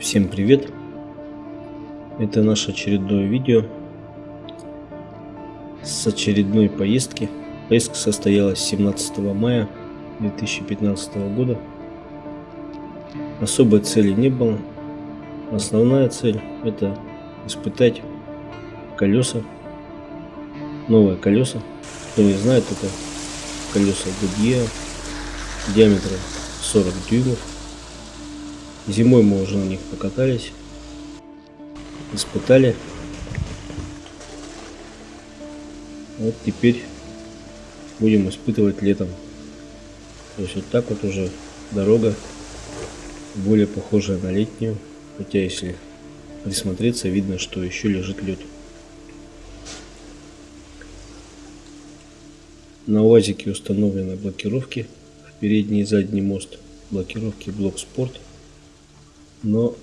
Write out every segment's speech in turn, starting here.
Всем привет! Это наше очередное видео с очередной поездки. Поездка состоялась 17 мая 2015 года. Особой цели не было. Основная цель это испытать колеса, новые колеса. Кто не знает, это колеса Goodyear диаметром 40 дюймов Зимой мы уже на них покатались, испытали. Вот теперь будем испытывать летом. То есть вот так вот уже дорога более похожая на летнюю. Хотя если присмотреться, видно, что еще лежит лед. На УАЗике установлены блокировки в передний и задний мост. Блокировки блок спорт но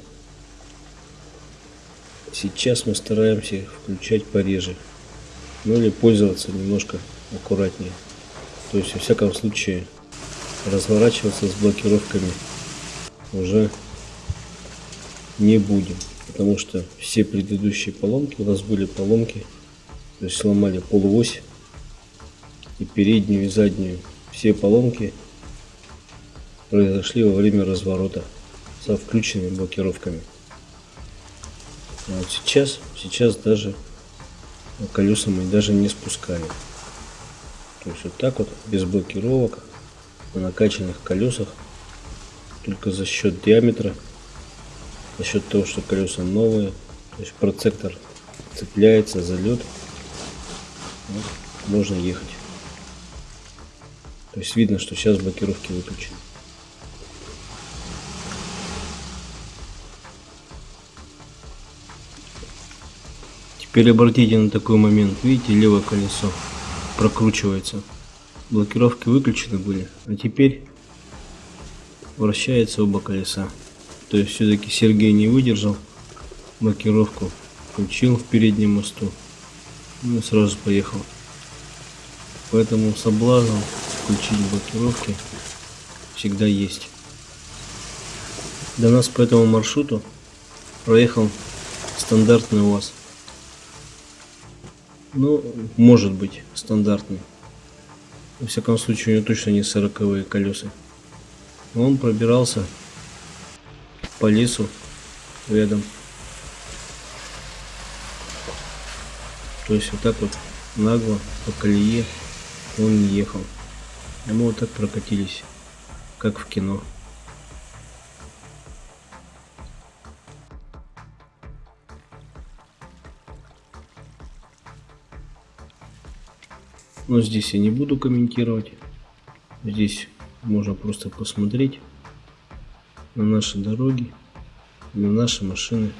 сейчас мы стараемся включать пореже. Ну или пользоваться немножко аккуратнее. То есть во всяком случае разворачиваться с блокировками уже не будем. Потому что все предыдущие поломки у нас были поломки то есть сломали полуось и переднюю и заднюю. Все поломки произошли во время разворота со включенными блокировками. Вот сейчас, сейчас даже колеса мы даже не спускали. То есть вот так вот, без блокировок, на накачанных колесах, только за счет диаметра, за счет того, что колеса новые, то есть процептор цепляется за лед, вот, можно ехать. То есть видно, что сейчас блокировки выключены. Теперь обратите на такой момент. Видите, левое колесо прокручивается. Блокировки выключены были, а теперь вращается оба колеса. То есть все-таки Сергей не выдержал блокировку, включил в переднем мосту, ну и сразу поехал. Поэтому соблазн включить блокировки всегда есть. До нас по этому маршруту проехал стандартный УАЗ. Ну, может быть, стандартный. Во всяком случае, у него точно не сороковые колеса. Он пробирался по лесу рядом. То есть вот так вот нагло по колее он не ехал. И мы вот так прокатились, как в кино. Но здесь я не буду комментировать. Здесь можно просто посмотреть на наши дороги, на наши машины.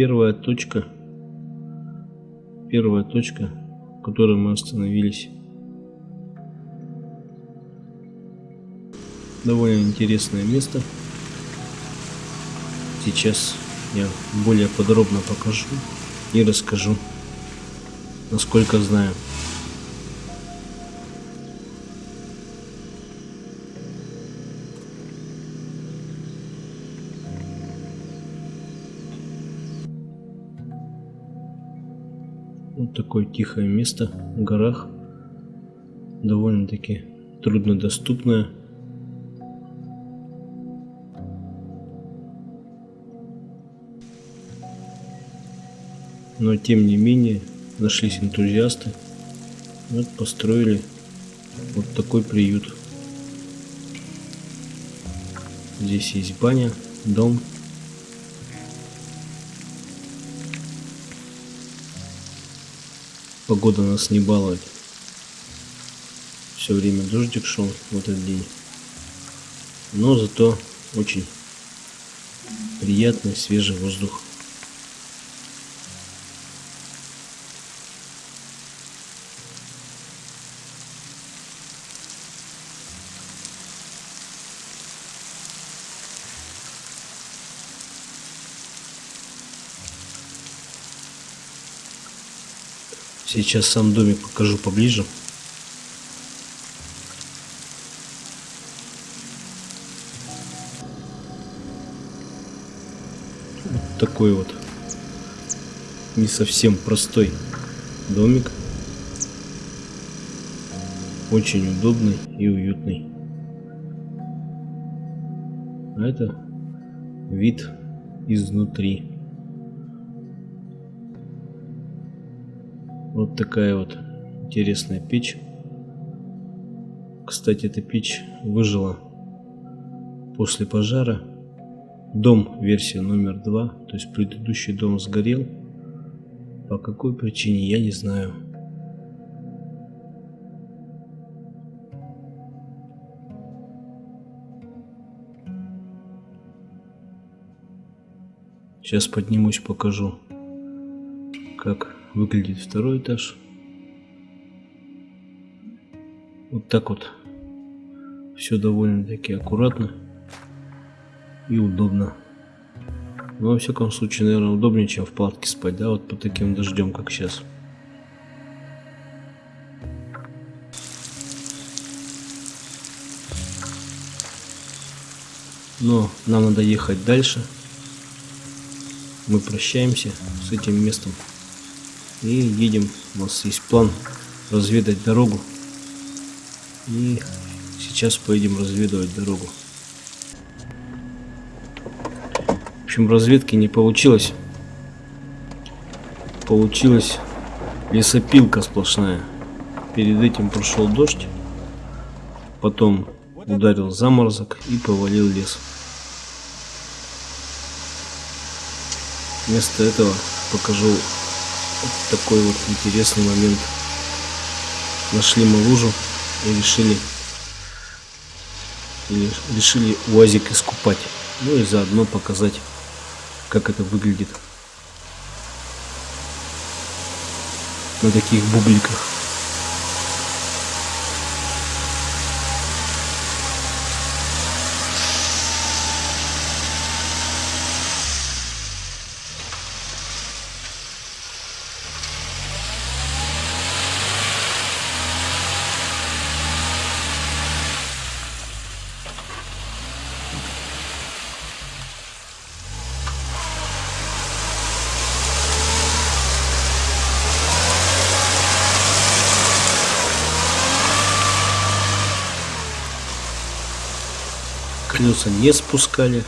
Первая точка, первая точка, в которой мы остановились. Довольно интересное место. Сейчас я более подробно покажу и расскажу, насколько знаю. Такое тихое место в горах. Довольно-таки труднодоступное. Но тем не менее нашлись энтузиасты. Вот построили вот такой приют. Здесь есть баня, дом Погода нас не балует. Все время дождик шел в этот день. Но зато очень приятный свежий воздух. Сейчас сам домик покажу поближе. Вот такой вот не совсем простой домик. Очень удобный и уютный. А это вид изнутри. Вот такая вот интересная печь. Кстати, эта печь выжила после пожара. Дом версия номер два, то есть предыдущий дом сгорел. По какой причине, я не знаю. Сейчас поднимусь, покажу, как выглядит второй этаж. Вот так вот. Все довольно-таки аккуратно и удобно. Но, во всяком случае, наверное, удобнее, чем в палатке спать, да, вот по таким дождем, как сейчас. Но нам надо ехать дальше. Мы прощаемся с этим местом и едем. У нас есть план разведать дорогу. И сейчас поедем разведывать дорогу. В общем, разведки не получилось. Получилась лесопилка сплошная. Перед этим прошел дождь. Потом ударил заморозок и повалил лес. Вместо этого покажу вот такой вот интересный момент. Нашли мы лужу и решили, и решили УАЗик искупать. Ну и заодно показать, как это выглядит на таких бубликах. Колеса не спускали,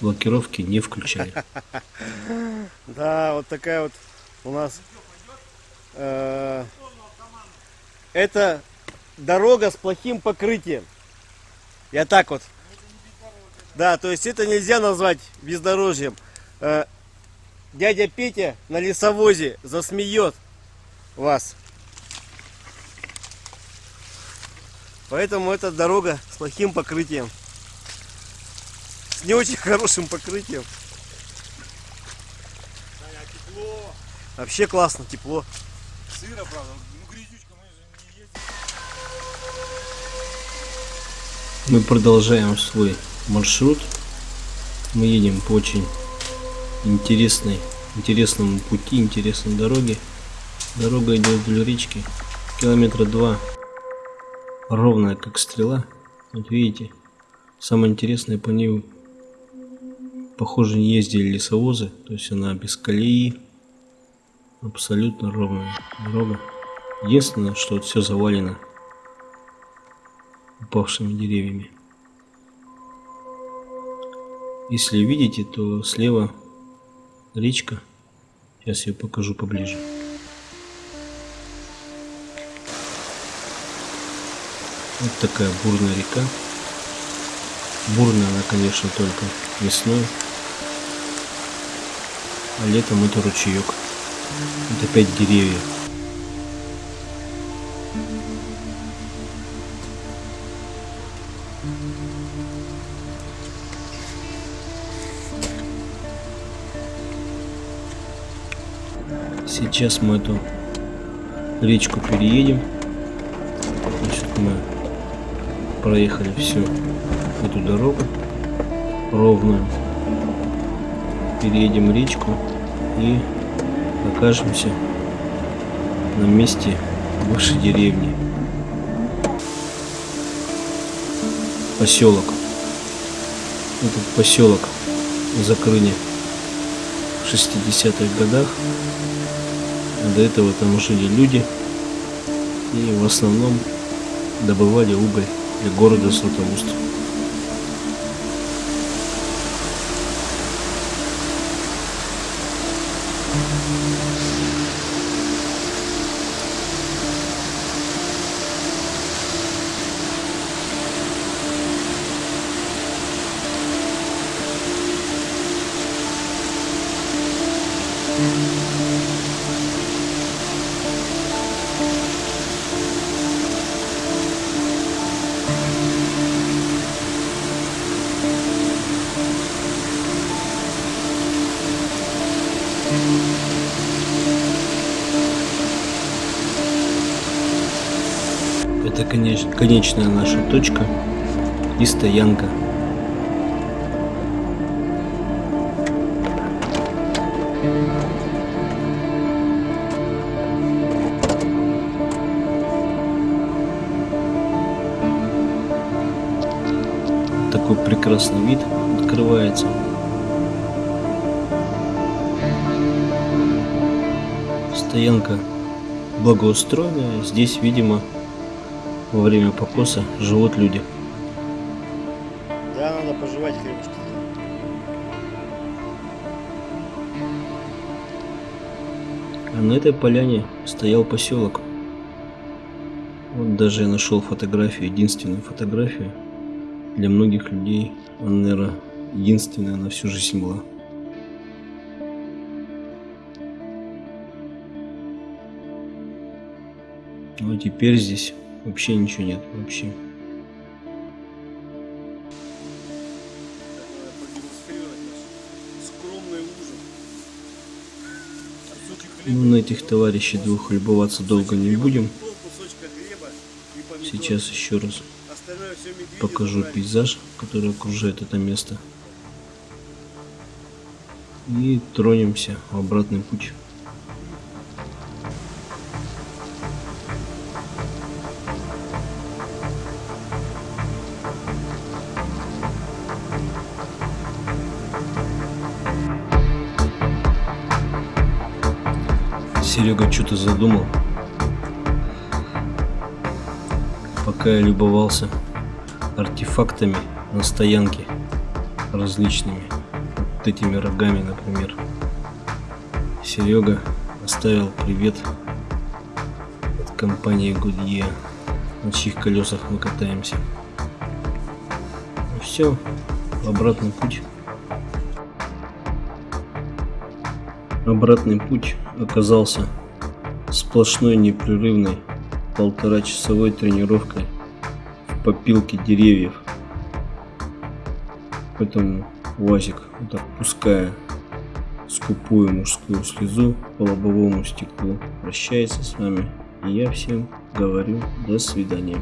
блокировки не включали. Да, вот такая вот у нас. э, Это дорога с плохим покрытием. Я так вот. Да, то есть это нельзя назвать бездорожьем. Э, Дядя Петя на лесовозе засмеет вас. Поэтому это дорога с плохим покрытием. С не очень хорошим покрытием. Вообще классно, тепло. Сыро, правда. Ну, грязючка, мы же не ездим. Мы продолжаем свой маршрут. Мы едем по очень интересной, интересному пути, интересной дороге. Дорога идет вдоль речки. Километра два. Ровная, как стрела. Вот видите. Самое интересное по ней, похоже, не ездили лесовозы. То есть она без колеи. Абсолютно ровная дорога. Единственное, что все завалено упавшими деревьями. Если видите, то слева речка. Сейчас я покажу поближе. Вот такая бурная река бурная она, конечно, только весной. А летом это ручеек. это опять деревья. Сейчас мы эту речку переедем. Значит, мы проехали всю эту дорогу ровную. Переедем речку и окажемся на месте бывшей деревни. Поселок. Этот поселок закрыли в 60-х годах. До этого там жили люди и в основном добывали уголь для города Златоуст. Это конеч- конечная наша точка и стоянка. Такой прекрасный вид открывается. Стоянка благоустроенная. Здесь, видимо, во время покоса живут люди. Да, надо пожевать хлебушка. А на этой поляне стоял поселок. Вот даже я нашел фотографию, единственную фотографию. Для многих людей она, наверное, единственная на всю жизнь была. Ну а теперь здесь вообще ничего нет, вообще. Ну, на этих товарищей двух любоваться долго не будем. Сейчас еще раз покажу пейзаж, который окружает это место. И тронемся в обратный путь. Серега что-то задумал. Пока я любовался артефактами на стоянке различными. Вот этими рогами, например. Серега оставил привет от компании Goodyear, на чьих колесах мы катаемся. Ну все, обратный путь. Обратный путь оказался сплошной непрерывной полтора часовой тренировкой в попилке деревьев. Поэтому УАЗик, вот пуская скупую мужскую слезу по лобовому стеклу, прощается с вами. И я всем говорю до свидания.